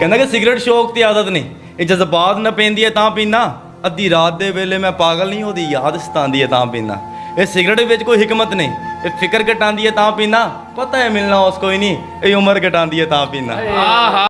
ਕਹਿੰਦਾ ਕਿ ਸਿਗਰਟ ਸ਼ੌਕ ਤੇ ਆਦਤ ਨਹੀਂ। ਇਹ ਜਜ਼ਬਾਤ ਨਾ ਪੈਂਦੀ ਹੈ ਤਾਂ ਪੀਣਾ ਅੱਧੀ ਰਾਤ ਦੇ ਵੇਲੇ ਮੈਂ ਪਾਗਲ ਨਹੀਂ, ਉਹਦੀ ਯਾਦ ਸਤਾਉਂਦੀ ਹੈ ਤਾਂ ਪੀਣਾ ਇਹ ਸਿਗਰਟ ਵਿੱਚ ਕੋਈ ਹਕਮਤ ਨਹੀਂ। ਇਹ ਫਿਕਰ ਘਟਾਉਂਦੀ ਹੈ ਤਾਂ ਪੀਣਾ ਪਤਾ ਹੈ ਮਿਲਣਾ ਉਸ ਕੋਈ ਨਹੀਂ। ਇਹ ਉਮਰ ਘਟਾਉਂਦੀ ਹੈ ਤਾਂ ਪੀਣਾ ਆਹਾ।